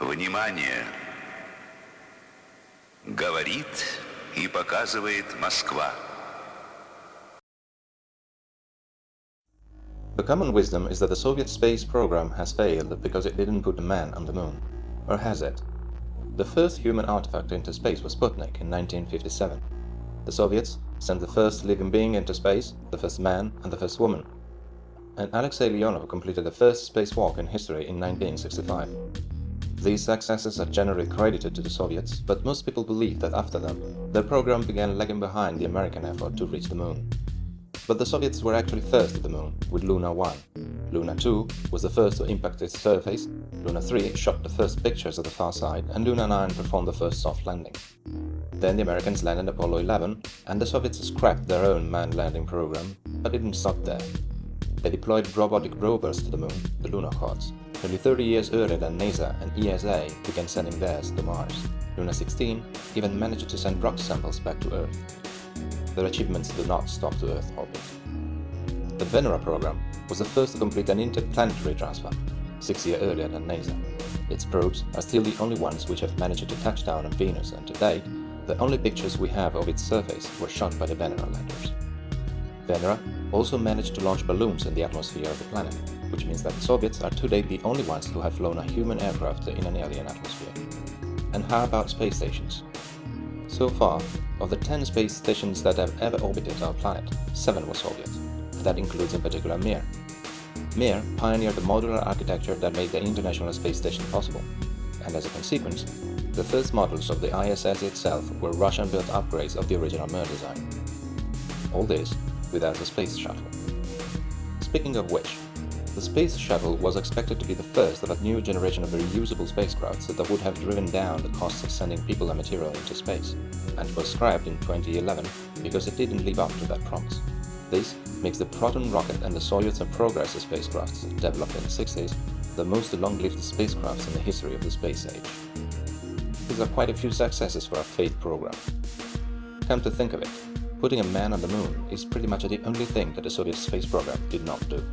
Внимание! Говорит и показывает Москва. The common wisdom is that the Soviet space program has failed because it didn't put a man on the moon. Or has it? The first human artifact into space was Sputnik in 1957. The Soviets sent the first living being into space, the first man and the first woman. And Alexei Leonov completed the first spacewalk in history in 1965. These successes are generally credited to the Soviets, but most people believe that after them, their program began lagging behind the American effort to reach the moon. But the Soviets were actually first at the moon, with Luna 1. Luna 2 was the first to impact its surface, Luna 3 shot the first pictures of the far side, and Luna 9 performed the first soft landing. Then the Americans landed Apollo 11, and the Soviets scrapped their own manned landing program, but didn't stop there. They deployed robotic rovers to the moon, the Lunokhod, nearly 30 years earlier than NASA and ESA began sending theirs to Mars. Luna 16 even managed to send rock samples back to Earth. Their achievements do not stop to Earth orbit. The Venera program was the first to complete an interplanetary transfer, six years earlier than NASA. Its probes are still the only ones which have managed to touch down on Venus and to date, the only pictures we have of its surface were shot by the Venera landers. Venera also managed to launch balloons in the atmosphere of the planet, which means that the Soviets are today the only ones to have flown a human aircraft in an alien atmosphere. And how about space stations? So far, of the 10 space stations that have ever orbited our planet, 7 were Soviet. That includes in particular Mir. Mir pioneered the modular architecture that made the International Space Station possible, and as a consequence, the first models of the ISS itself were Russian-built upgrades of the original Mir design. All this without the space shuttle. Speaking of which, the Space Shuttle was expected to be the first of a new generation of reusable spacecrafts that would have driven down the costs of sending people and material into space, and was scrapped in 2011 because it didn't live up to that promise. This makes the Proton rocket and the Soyuz and Progress spacecrafts, developed in the 60s, the most long-lived spacecrafts in the history of the space age. These are quite a few successes for a failed program. Come to think of it, putting a man on the moon is pretty much the only thing that the Soviet space program did not do.